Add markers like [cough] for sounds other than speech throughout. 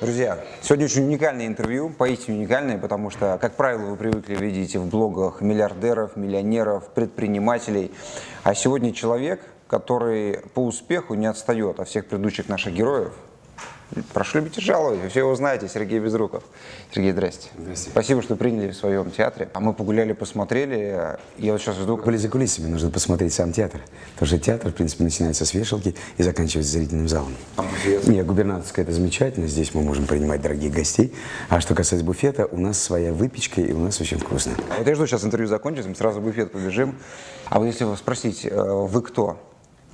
Друзья, сегодня очень уникальное интервью, поистине уникальное, потому что, как правило, вы привыкли видеть в блогах миллиардеров, миллионеров, предпринимателей. А сегодня человек, который по успеху не отстает от всех предыдущих наших героев. Прошу любить и жаловать, вы все его знаете, Сергей Безруков. Сергей, здрасте. Здрасте. Спасибо, что приняли в своем театре. А мы погуляли, посмотрели. Я вот сейчас жду... Были за кулисами, нужно посмотреть сам театр. Потому что театр, в принципе, начинается с вешалки и заканчивается зрительным залом. А буфет? Нет, губернаторская это замечательно, здесь мы можем принимать дорогих гостей. А что касается буфета, у нас своя выпечка и у нас очень вкусно. А Вот я жду, сейчас интервью закончится, мы сразу в буфет побежим. А вот если вас спросить, э, вы кто?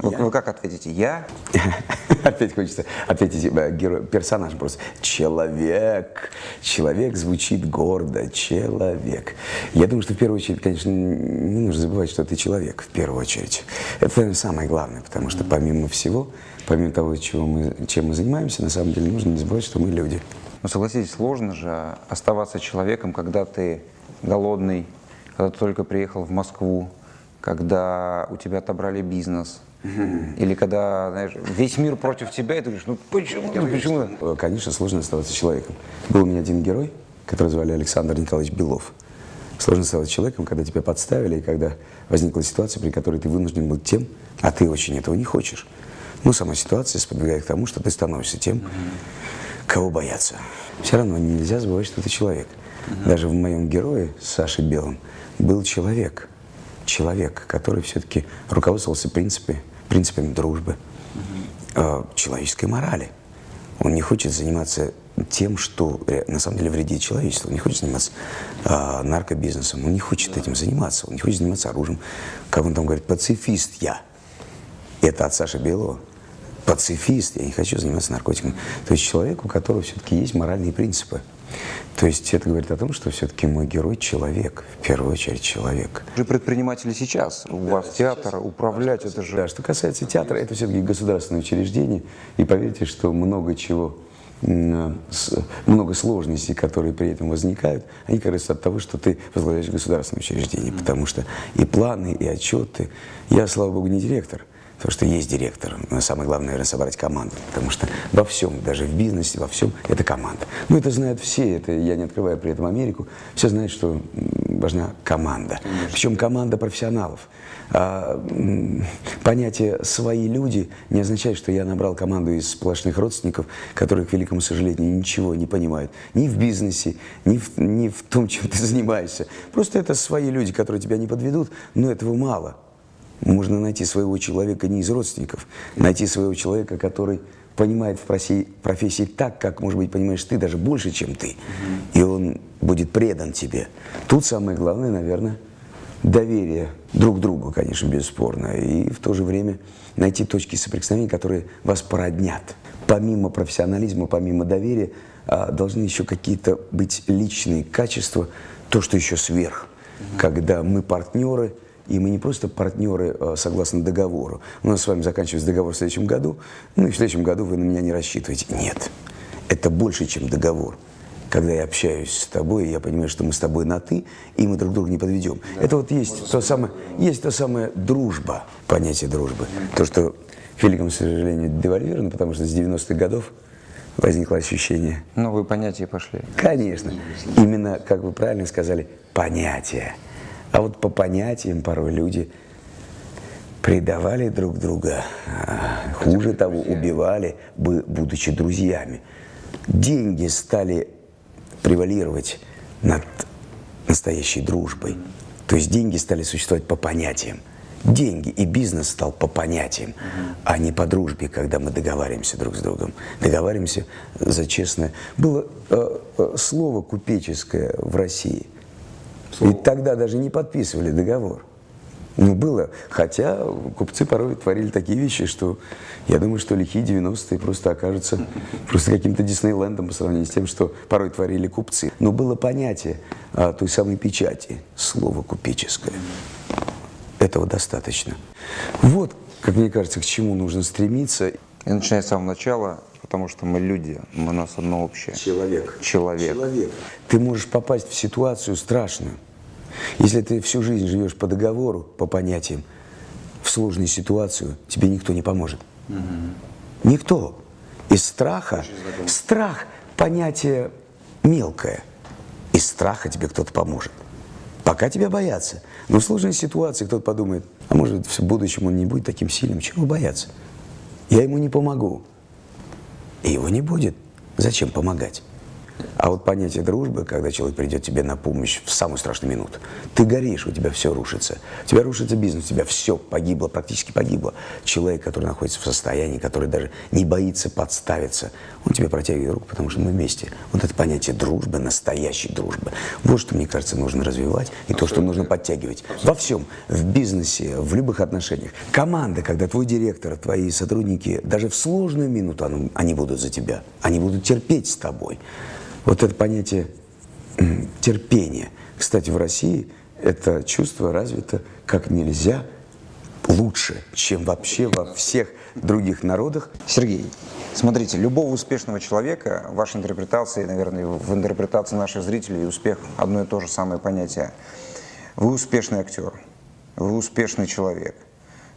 Вы, вы как ответите? Я? [laughs] Опять хочется ответить э, герой, персонаж просто. Человек. Человек звучит гордо. Человек. Я думаю, что в первую очередь, конечно, не нужно забывать, что ты человек в первую очередь. Это наверное, самое главное, потому что помимо всего, помимо того, чего мы, чем мы занимаемся, на самом деле нужно не забывать, что мы люди. Ну, согласитесь, сложно же оставаться человеком, когда ты голодный, когда ты только приехал в Москву, когда у тебя отобрали бизнес, или когда, знаешь, весь мир против тебя, и ты говоришь, ну почему, ну, почему? Конечно, сложно оставаться человеком. Был у меня один герой, которого звали Александр Николаевич Белов. Сложно оставаться человеком, когда тебя подставили, и когда возникла ситуация, при которой ты вынужден был тем, а ты очень этого не хочешь. Ну, сама ситуация сподвигает к тому, что ты становишься тем, кого боятся. Все равно нельзя забывать, что ты человек. Даже в моем герое, Саше Белом, был человек. Человек, который все-таки руководствовался принципами, принципами дружбы, э, человеческой морали. Он не хочет заниматься тем, что ре- на самом деле вредит человечеству. Он не хочет заниматься а, наркобизнесом, он не хочет этим заниматься, он не хочет заниматься оружием. Как он там говорит, пацифист я. Это от Саши Белого. Пацифист, я не хочу заниматься наркотиками. То есть человек, у которого все-таки есть моральные принципы. То есть это говорит о том, что все-таки мой герой человек, в первую очередь человек. Вы же предприниматели сейчас, у вас театр, управлять это же... Да, что касается театра, это все-таки государственное учреждение. И поверьте, что много чего, много сложностей, которые при этом возникают, они как раз от того, что ты возглавляешь государственное учреждение. Потому что и планы, и отчеты. Я, слава богу, не директор. Потому что есть директор. Но самое главное, наверное, собрать команду. Потому что во всем, даже в бизнесе, во всем, это команда. Ну, это знают все. Это я не открываю при этом Америку. Все знают, что важна команда. Причем команда профессионалов. А, понятие «свои люди» не означает, что я набрал команду из сплошных родственников, которые, к великому сожалению, ничего не понимают. Ни в бизнесе, ни в, ни в том, чем ты занимаешься. Просто это свои люди, которые тебя не подведут, но этого мало. Можно найти своего человека не из родственников, найти своего человека, который понимает в профессии, профессии так, как, может быть, понимаешь ты, даже больше, чем ты. И он будет предан тебе. Тут самое главное, наверное, доверие друг другу, конечно, бесспорно. И в то же время найти точки соприкосновения, которые вас породнят. Помимо профессионализма, помимо доверия, а, должны еще какие-то быть личные качества, то, что еще сверх. Когда мы партнеры, и мы не просто партнеры э, согласно договору. У нас с вами заканчивается договор в следующем году, ну и в следующем году вы на меня не рассчитываете. Нет, это больше, чем договор. Когда я общаюсь с тобой, я понимаю, что мы с тобой на «ты», и мы друг друга не подведем. это вот есть то, самое, есть то самое дружба, понятие дружбы. То, что, к великому сожалению, девальвировано, потому что с 90-х годов возникло ощущение Новые понятия пошли. Конечно. Именно, как вы правильно сказали, понятия. А вот по понятиям порой люди предавали друг друга, а, хуже того, убивали, будучи друзьями. Деньги стали превалировать над настоящей дружбой. То есть деньги стали существовать по понятиям. Деньги и бизнес стал по понятиям, а не по дружбе, когда мы договариваемся друг с другом. Договариваемся за честное. Было э, э, слово купеческое в России. И тогда даже не подписывали договор. Ну, было. Хотя купцы порой творили такие вещи, что я думаю, что лихие 90-е просто окажутся [laughs] просто каким-то Диснейлендом по сравнению с тем, что порой творили купцы. Но было понятие а, той самой печати, слово купеческое. Этого достаточно. Вот, как мне кажется, к чему нужно стремиться. И начиная с самого начала, потому что мы люди, мы, у нас одно общее. Человек. Человек. Человек. Ты можешь попасть в ситуацию страшную. Если ты всю жизнь живешь по договору, по понятиям, в сложную ситуацию тебе никто не поможет. Никто. Из страха, страх понятие мелкое. Из страха тебе кто-то поможет. Пока тебя боятся. Но в сложной ситуации кто-то подумает, а может в будущем он не будет таким сильным, чего бояться? Я ему не помогу. И его не будет. Зачем помогать? А вот понятие дружбы, когда человек придет тебе на помощь в самую страшную минуту, ты горишь, у тебя все рушится. У тебя рушится бизнес, у тебя все погибло, практически погибло. Человек, который находится в состоянии, который даже не боится подставиться, он тебе протягивает руку, потому что мы вместе. Вот это понятие дружбы, настоящей дружбы. Вот что, мне кажется, нужно развивать и Абсолютно. то, что нужно подтягивать. Абсолютно. Во всем, в бизнесе, в любых отношениях. Команда, когда твой директор, твои сотрудники, даже в сложную минуту они будут за тебя, они будут терпеть с тобой. Вот это понятие терпения. Кстати, в России это чувство развито как нельзя лучше, чем вообще во всех других народах. Сергей, смотрите, любого успешного человека, в вашей интерпретации, наверное, в интерпретации наших зрителей, успех одно и то же самое понятие. Вы успешный актер, вы успешный человек –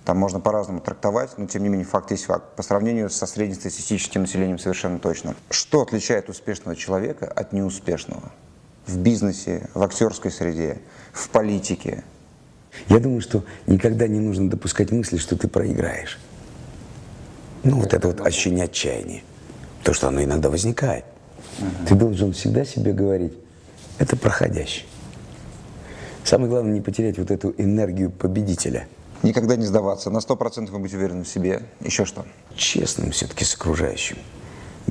там можно по-разному трактовать, но тем не менее факт есть факт. По сравнению со среднестатистическим населением совершенно точно. Что отличает успешного человека от неуспешного? В бизнесе, в актерской среде, в политике? Я думаю, что никогда не нужно допускать мысли, что ты проиграешь. Ну, вот это вот ощущение отчаяния. То, что оно иногда возникает. Угу. Ты должен всегда себе говорить, это проходящее. Самое главное, не потерять вот эту энергию победителя – Никогда не сдаваться, на 100% быть уверенным в себе. Еще что? Честным все-таки с окружающим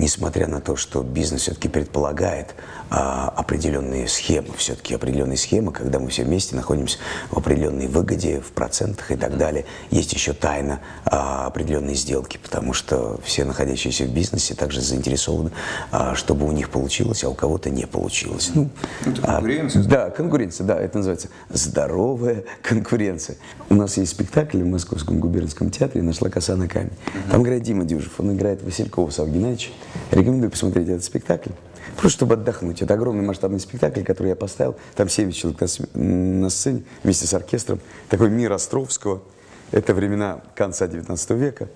несмотря на то, что бизнес все-таки предполагает а, определенные схемы, все-таки определенные схемы, когда мы все вместе находимся в определенной выгоде, в процентах и так далее, есть еще тайна а, определенной сделки, потому что все находящиеся в бизнесе также заинтересованы, а, чтобы у них получилось, а у кого-то не получилось. Ну, это а, конкуренция? А, да, конкуренция, да, это называется здоровая конкуренция. У нас есть спектакль в Московском губернском театре «Нашла коса на камень». Там играет Дима Дюжев, он играет Василькова Савва Геннадьевича. Рекомендую посмотреть этот спектакль. Просто чтобы отдохнуть. Это огромный масштабный спектакль, который я поставил. Там 7 человек на, на сцене вместе с оркестром. Такой мир Островского. Это времена конца 19 века.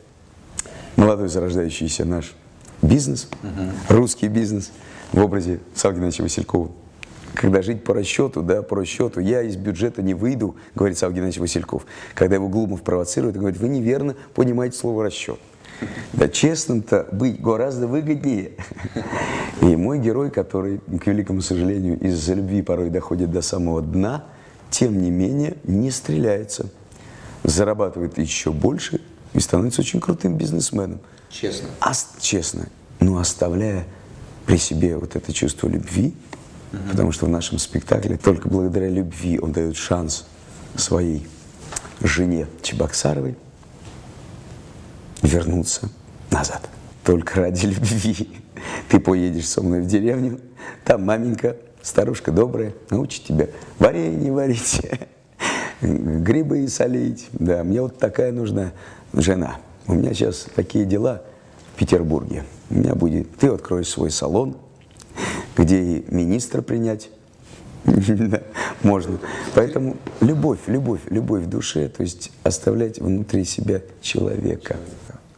Молодой зарождающийся наш бизнес, угу. русский бизнес в образе Савгиновича Василькова. Когда жить по расчету, да, по расчету, я из бюджета не выйду, говорит Савгий Васильков. Когда его Глумов провоцирует, он говорит, вы неверно понимаете слово расчет. Да честным-то быть гораздо выгоднее. И мой герой, который, к великому сожалению, из-за любви порой доходит до самого дна, тем не менее не стреляется. Зарабатывает еще больше и становится очень крутым бизнесменом. Честно. А, честно. Но оставляя при себе вот это чувство любви, угу. потому что в нашем спектакле только благодаря любви он дает шанс своей жене Чебоксаровой вернуться назад. Только ради любви. Ты поедешь со мной в деревню, там маменька, старушка добрая, научит тебя варенье варить, [laughs] грибы солить. Да, мне вот такая нужна жена. У меня сейчас такие дела в Петербурге. У меня будет, ты откроешь свой салон, где и министра принять [laughs] можно. Поэтому любовь, любовь, любовь в душе, то есть оставлять внутри себя человека.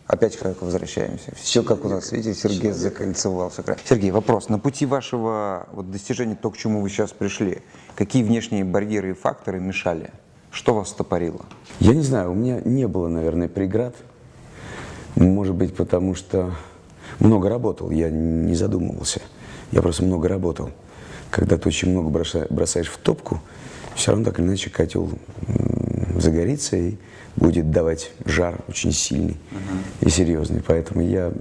Опять к возвращаемся. Все как у нас, видите, Сергей закольцевал. Все Сергей, вопрос. На пути вашего вот, достижения, то, к чему вы сейчас пришли, какие внешние барьеры и факторы мешали? Что вас стопорило? Я не знаю, у меня не было, наверное, преград. Может быть, потому что много работал, я не задумывался. Я просто много работал. Когда ты очень много бросаешь в топку, все равно так или иначе котел загорится и будет давать жар очень сильный uh-huh. и серьезный. Поэтому я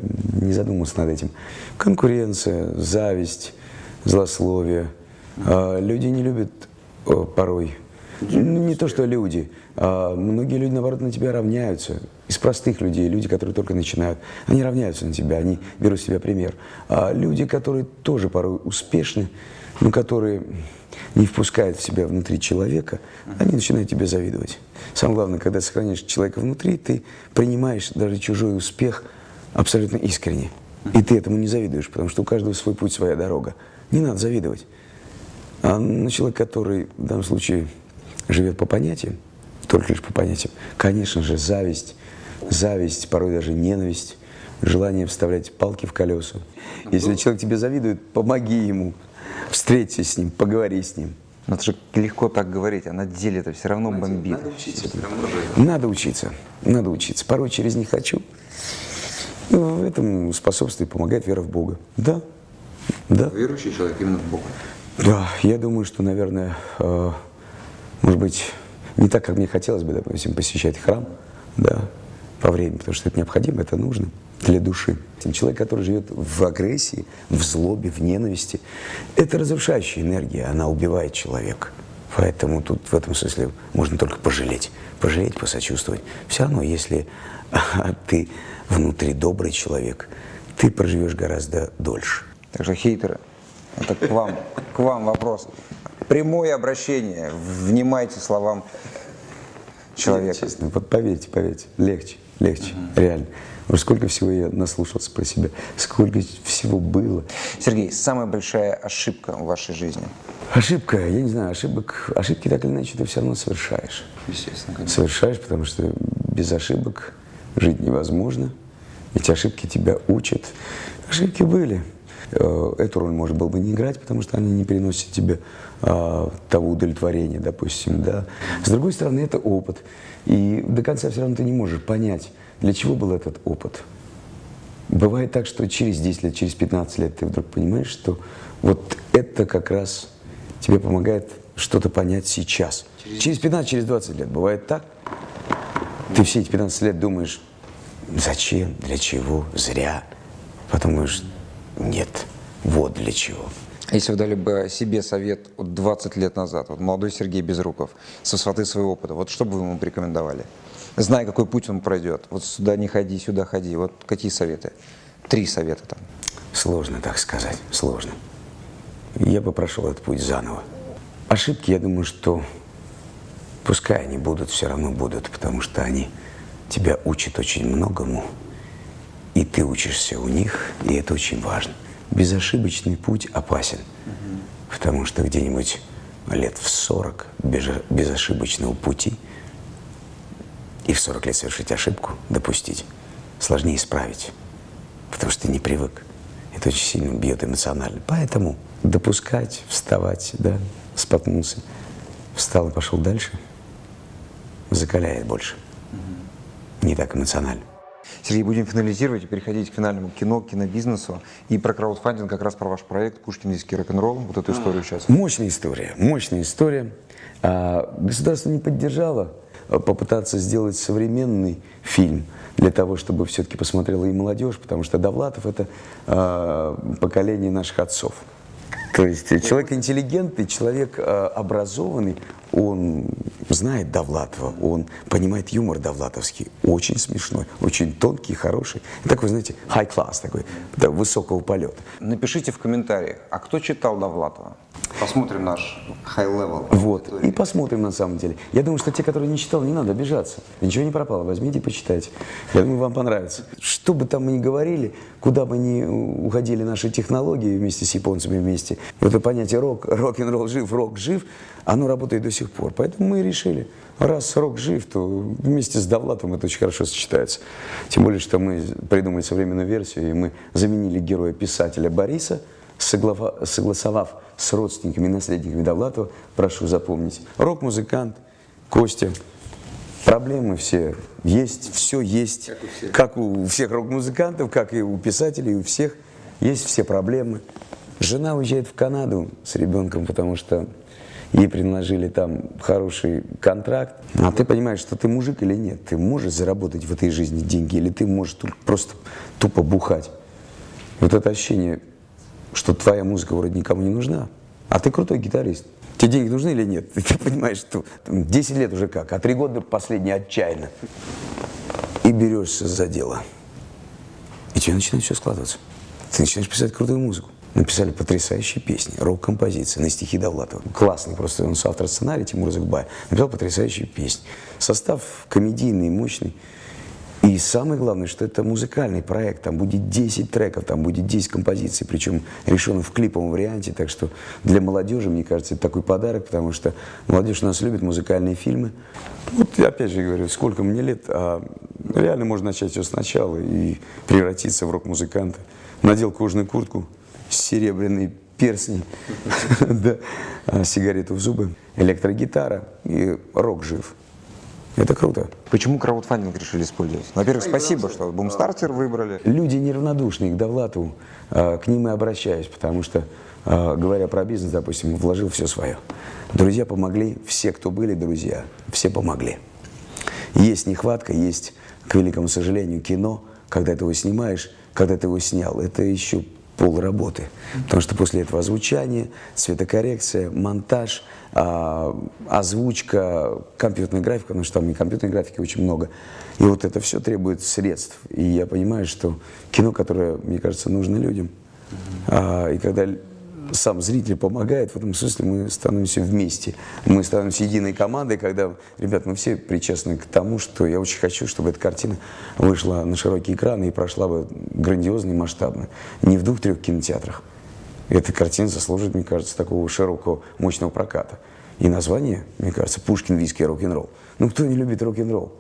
не задумывался над этим. Конкуренция, зависть, злословие. Uh-huh. Люди не любят порой. Ну, не то, что люди. А многие люди, наоборот, на тебя равняются. Из простых людей, люди, которые только начинают, они равняются на тебя, они берут с себя пример. А люди, которые тоже порой успешны, но которые не впускает в себя внутри человека, они начинают тебе завидовать. Самое главное, когда сохраняешь человека внутри, ты принимаешь даже чужой успех абсолютно искренне. И ты этому не завидуешь, потому что у каждого свой путь, своя дорога. Не надо завидовать. А на человека, который в данном случае живет по понятиям, только лишь по понятиям, конечно же, зависть, зависть, порой даже ненависть, желание вставлять палки в колеса. Если человек тебе завидует, помоги ему, встреться с ним, поговори с ним. Но это же легко так говорить, а на деле это все равно бомбит. Надо учиться. Надо учиться. Надо учиться. Порой через «не хочу». Ну, этому способствует, помогает вера в Бога. Да. Да. Верующий человек именно в Бога. Да, я думаю, что, наверное, э, может быть, не так, как мне хотелось бы, допустим, посещать храм, да, по времени, потому что это необходимо, это нужно для души. Человек, который живет в агрессии, в злобе, в ненависти, это разрушающая энергия, она убивает человека. Поэтому тут в этом смысле можно только пожалеть. Пожалеть, посочувствовать. Все равно, если [laughs] ты внутри добрый человек, ты проживешь гораздо дольше. Так что хейтеры, это к вам, к вам вопрос. Прямое обращение, внимайте словам человека. Честно, вот поверьте, поверьте, легче, легче, угу. реально. Уж сколько всего я наслушался про себя, сколько всего было. Сергей, самая большая ошибка в вашей жизни? Ошибка, я не знаю, ошибок, ошибки так или иначе ты все равно совершаешь. Естественно, конечно. Совершаешь, потому что без ошибок жить невозможно. Эти ошибки тебя учат. Ошибки были. Э, эту роль, может, было бы не играть, потому что они не переносят тебе а, того удовлетворения, допустим, да. С другой стороны, это опыт. И до конца все равно ты не можешь понять, для чего был этот опыт? Бывает так, что через 10 лет, через 15 лет ты вдруг понимаешь, что вот это как раз тебе помогает что-то понять сейчас. Через 15, через 20 лет. Бывает так. Ты все эти 15 лет думаешь, зачем, для чего, зря. Потом думаешь, нет, вот для чего. Если вы дали бы себе совет вот 20 лет назад, вот молодой Сергей Безруков, со сваты своего опыта, вот что бы вы ему порекомендовали? Зная, какой путь он пройдет. Вот сюда не ходи, сюда ходи. Вот какие советы? Три совета там. Сложно так сказать, сложно. Я бы прошел этот путь заново. Ошибки, я думаю, что пускай они будут, все равно будут, потому что они тебя учат очень многому, и ты учишься у них, и это очень важно. Безошибочный путь опасен, угу. потому что где-нибудь лет в 40 без, безошибочного пути – и в 40 лет совершить ошибку, допустить, сложнее исправить, потому что ты не привык. Это очень сильно бьет эмоционально. Поэтому допускать, вставать, да, споткнулся, встал и пошел дальше, закаляет больше. Не так эмоционально. Сергей, будем финализировать и переходить к финальному кино, кинобизнесу. И про краудфандинг, как раз про ваш проект «Пушкин диский рок-н-ролл», вот эту историю сейчас. Мощная история, мощная история. А, государство не поддержало попытаться сделать современный фильм для того, чтобы все-таки посмотрела и молодежь, потому что Довлатов – это э, поколение наших отцов. То есть человек интеллигентный, человек э, образованный, он знает Довлатова, он понимает юмор довлатовский, очень смешной, очень тонкий, хороший. Такой, знаете, high class, такой, да, высокого полета. Напишите в комментариях, а кто читал Довлатова? Посмотрим наш high level. Вот, и посмотрим на самом деле. Я думаю, что те, которые не читал, не надо обижаться. Ничего не пропало, возьмите и почитайте. Я думаю, вам понравится. Что бы там мы ни говорили, куда бы ни уходили наши технологии вместе с японцами вместе, вот это понятие рок, рок-н-ролл жив, рок жив, оно работает до сих пор. Поэтому мы решили, раз рок жив, то вместе с Довлатом это очень хорошо сочетается. Тем более, что мы придумали современную версию, и мы заменили героя писателя Бориса, согласовав с родственниками и наследниками Довлатова, прошу запомнить, рок-музыкант, Костя, проблемы все есть, все есть, как у всех, как у всех рок-музыкантов, как и у писателей, у всех есть все проблемы. Жена уезжает в Канаду с ребенком, потому что ей предложили там хороший контракт. А ты понимаешь, что ты мужик или нет? Ты можешь заработать в этой жизни деньги, или ты можешь просто тупо бухать? Вот это ощущение, что твоя музыка вроде никому не нужна, а ты крутой гитарист. Тебе деньги нужны или нет? [laughs] Ты понимаешь, что 10 лет уже как, а 3 года последние отчаянно. И берешься за дело. И тебе начинает все складываться. Ты начинаешь писать крутую музыку. Написали потрясающие песни, рок-композиции на стихи Довлатова. Классный просто, он соавтор сценария, Тимур Закбай. Написал потрясающие песни. Состав комедийный, мощный. И самое главное, что это музыкальный проект, там будет 10 треков, там будет 10 композиций, причем решено в клиповом варианте, так что для молодежи, мне кажется, это такой подарок, потому что молодежь у нас любит музыкальные фильмы. Вот опять же говорю, сколько мне лет, а Реально можно начать все сначала и превратиться в рок-музыканта. Надел кожаную куртку, серебряный перстни, [laughs] да, а, сигарету в зубы, электрогитара и рок жив. Это круто. Почему краудфандинг решили использовать? Во-первых, спасибо, что бумстартер выбрали. Люди неравнодушные к Довлатову, а, к ним и обращаюсь, потому что, а, говоря про бизнес, допустим, вложил все свое. Друзья помогли, все, кто были друзья, все помогли. Есть нехватка, есть, к великому сожалению, кино, когда ты его снимаешь, когда ты его снял, это еще пол работы. Потому что после этого озвучание, цветокоррекция, монтаж, а, озвучка, компьютерная графика, потому что там и компьютерной графики очень много. И вот это все требует средств. И я понимаю, что кино, которое, мне кажется, нужно людям. А, и когда сам зритель помогает, в этом смысле мы становимся вместе. Мы становимся единой командой, когда, ребят, мы все причастны к тому, что я очень хочу, чтобы эта картина вышла на широкие экраны и прошла бы грандиозно и масштабно. Не в двух-трех кинотеатрах. Эта картина заслуживает, мне кажется, такого широкого, мощного проката. И название, мне кажется, «Пушкин, виски, рок-н-ролл». Ну, кто не любит рок-н-ролл?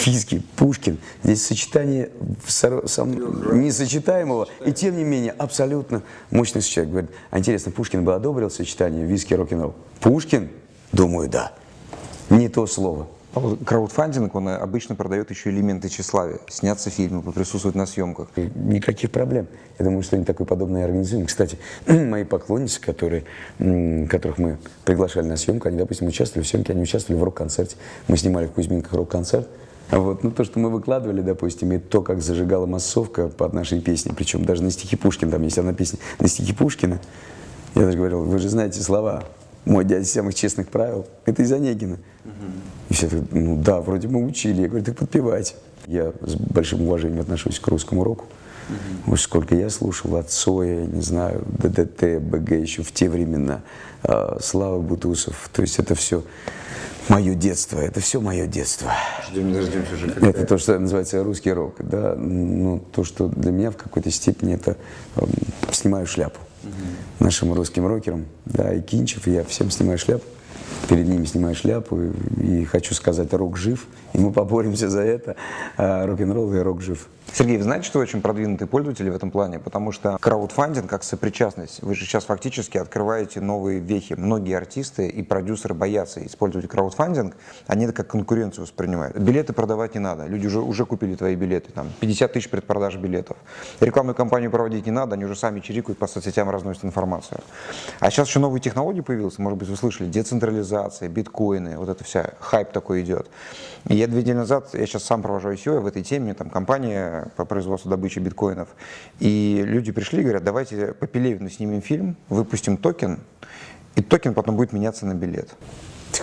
Физки, Пушкин. Здесь сочетание сам, несочетаемого, и тем не менее абсолютно мощный сочетание. Говорит, а интересно, Пушкин бы одобрил сочетание виски рок-н-ролл? Пушкин? Думаю, да. Не то слово. Краудфандинг, он обычно продает еще элементы тщеславия. Сняться фильмы, присутствовать на съемках. Никаких проблем. Я думаю, что они такое подобное организуем. Кстати, [clears throat] мои поклонницы, которые, которых мы приглашали на съемку, они, допустим, участвовали в съемке, они участвовали в рок-концерте. Мы снимали в Кузьминках рок-концерт. Вот. Ну, то, что мы выкладывали, допустим, и то, как зажигала массовка под нашей песней, причем даже на стихи Пушкина, там есть одна песня на стихи Пушкина, я даже говорил, вы же знаете слова, мой дядя самых честных правил, это из Онегина. Угу. Все так, ну да, вроде мы учили. Я говорю, так подпевайте. Я с большим уважением отношусь к русскому року. Угу. Уж сколько я слушал от Цоя, не знаю, ДДТ, БГ еще в те времена, э, Слава Бутусов. То есть это все мое детство, это все мое детство. Ждем, дождемся уже. Это то, что называется русский рок. Да? Ну, то, что для меня в какой-то степени это э, снимаю шляпу угу. нашим русским рокерам, да, и Кинчев, я всем снимаю шляпу, перед ними снимаю шляпу, и, и хочу сказать, рок жив, и мы поборемся за это, а рок-н-ролл и рок жив. Сергей, вы знаете, что очень продвинутые пользователи в этом плане? Потому что краудфандинг как сопричастность, вы же сейчас фактически открываете новые вехи. Многие артисты и продюсеры боятся использовать краудфандинг, они это как конкуренцию воспринимают. Билеты продавать не надо, люди уже, уже купили твои билеты, там 50 тысяч предпродаж билетов. Рекламную кампанию проводить не надо, они уже сами чирикают по соцсетям, разносят информацию. А сейчас еще новые технологии появились, может быть, вы слышали, децентрализация, биткоины, вот это вся, хайп такой идет. И я две недели назад, я сейчас сам провожу ICO в этой теме, там компания по производству добычи биткоинов. И люди пришли и говорят, давайте по Пелевину снимем фильм, выпустим токен, и токен потом будет меняться на билет.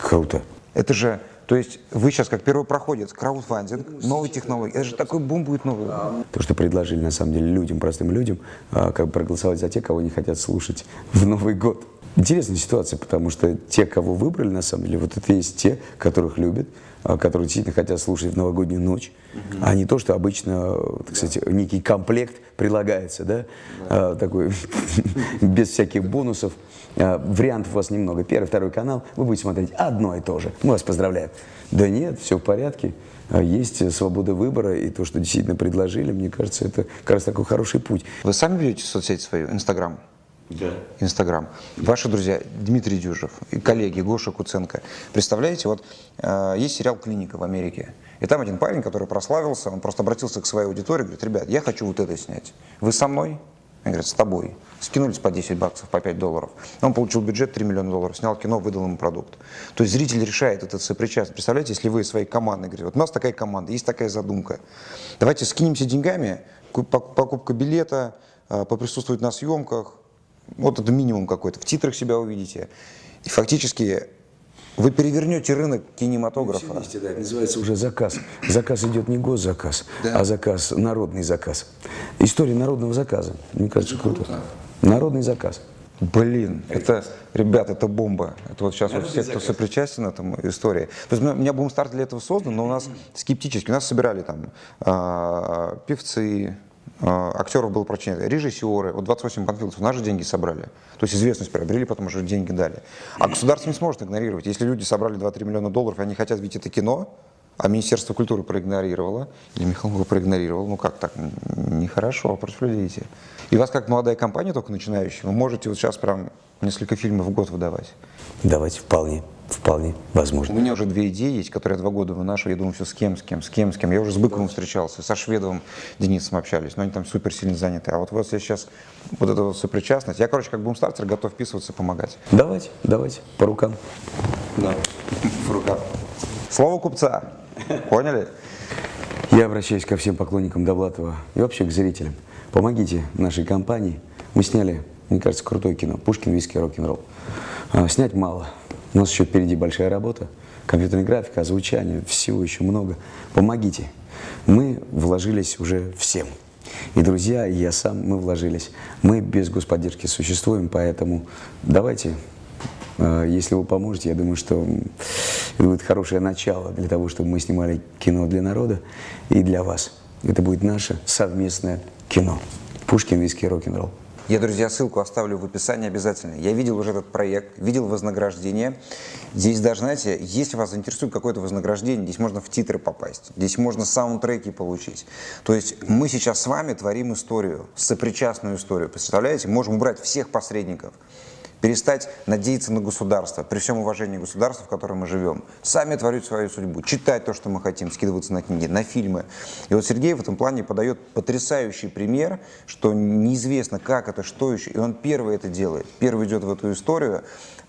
Круто. Это же, то есть вы сейчас как первопроходец, краудфандинг, новые технологии, это же такой бум будет новый. То, что предложили на самом деле людям, простым людям, а, как бы проголосовать за тех, кого не хотят слушать в Новый год. Интересная ситуация, потому что те, кого выбрали, на самом деле, вот это есть те, которых любят, а, которые действительно хотят слушать в новогоднюю ночь, угу. а не то, что обычно, так сказать, да. некий комплект прилагается, да, да. А, такой, [laughs] без всяких бонусов. А, вариантов у вас немного. Первый, второй канал, вы будете смотреть одно и то же. Мы вас поздравляем. Да нет, все в порядке. А, есть свобода выбора, и то, что действительно предложили, мне кажется, это как раз такой хороший путь. Вы сами ведете соцсеть свою, Инстаграм? Да. Инстаграм. Ваши друзья Дмитрий Дюжев и коллеги Гоша Куценко. Представляете, вот э, есть сериал «Клиника» в Америке. И там один парень, который прославился, он просто обратился к своей аудитории, говорит, ребят, я хочу вот это снять. Вы со мной? Они говорят, с тобой. Скинулись по 10 баксов, по 5 долларов. Он получил бюджет 3 миллиона долларов, снял кино, выдал ему продукт. То есть зритель решает этот сопричастность. Представляете, если вы своей командой говорите, вот у нас такая команда, есть такая задумка. Давайте скинемся деньгами, покупка билета, э, поприсутствовать на съемках, вот это минимум какой-то. В титрах себя увидите. И фактически вы перевернете рынок кинематографа. Вместе, да, это называется уже заказ. Заказ идет не госзаказ, да. а заказ, народный заказ. История народного заказа. Мне кажется, это круто. круто. Народный заказ. Блин, это, ребят, это бомба. Это вот сейчас вот все, кто сопричастен этому истории. То есть у меня бум-старт для этого создан, но у нас скептически. У нас собирали там э, певцы, а, актеров было прочнее, режиссеры, вот 28 панфиловцев, наши деньги собрали. То есть известность приобрели, потом уже деньги дали. А государство не сможет игнорировать. Если люди собрали 2-3 миллиона долларов, они хотят видеть это кино, а Министерство культуры проигнорировало, или Михаил его проигнорировал, ну как так, нехорошо против людей идти. И вас как молодая компания, только начинающая, вы можете вот сейчас прям несколько фильмов в год выдавать. Давайте, вполне, вполне, возможно. У меня уже две идеи есть, которые я два года выношу, я думаю, все с кем, с кем, с кем, с кем. Я уже с Быковым встречался, со Шведовым Денисом общались, но они там супер сильно заняты. А вот у вас есть сейчас вот эта вот сопричастность. Я, короче, как бумстартер, готов вписываться, помогать. Давайте, давайте, по рукам. Да, в руках. Слово купца. Поняли? Я обращаюсь ко всем поклонникам Довлатова и вообще к зрителям. Помогите нашей компании. Мы сняли, мне кажется, крутое кино. Пушкин, виски, рок-н-ролл. А, снять мало. У нас еще впереди большая работа. Компьютерная графика, озвучание, всего еще много. Помогите. Мы вложились уже всем. И друзья, и я сам, мы вложились. Мы без господдержки существуем, поэтому давайте а, если вы поможете, я думаю, что это будет хорошее начало для того, чтобы мы снимали кино для народа и для вас. Это будет наше совместное кино. Пушкин, виски, рок-н-ролл. Я, друзья, ссылку оставлю в описании обязательно. Я видел уже этот проект, видел вознаграждение. Здесь даже, знаете, если вас интересует какое-то вознаграждение, здесь можно в титры попасть, здесь можно саундтреки получить. То есть мы сейчас с вами творим историю, сопричастную историю. Представляете? Можем убрать всех посредников перестать надеяться на государство, при всем уважении государства, в котором мы живем. Сами творить свою судьбу, читать то, что мы хотим, скидываться на книги, на фильмы. И вот Сергей в этом плане подает потрясающий пример, что неизвестно, как это, что еще, и он первый это делает, первый идет в эту историю,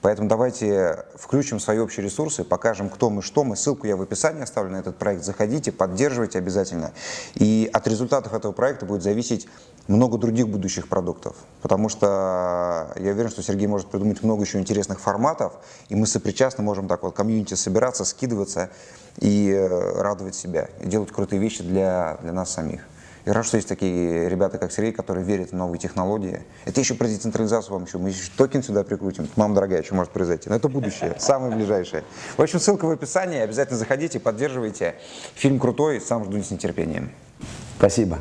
Поэтому давайте включим свои общие ресурсы, покажем, кто мы, что мы. Ссылку я в описании оставлю на этот проект. Заходите, поддерживайте обязательно. И от результатов этого проекта будет зависеть много других будущих продуктов. Потому что я уверен, что Сергей может придумать много еще интересных форматов, и мы сопричастно можем так вот комьюнити собираться, скидываться и э, радовать себя, и делать крутые вещи для, для нас самих. И рад, что есть такие ребята, как Сергей, которые верят в новые технологии. Это еще про децентрализацию вам еще. Мы еще токен сюда прикрутим. Мама дорогая, что может произойти. Но это будущее, [laughs] самое ближайшее. В общем, ссылка в описании. Обязательно заходите, поддерживайте. Фильм крутой, сам жду с нетерпением. Спасибо.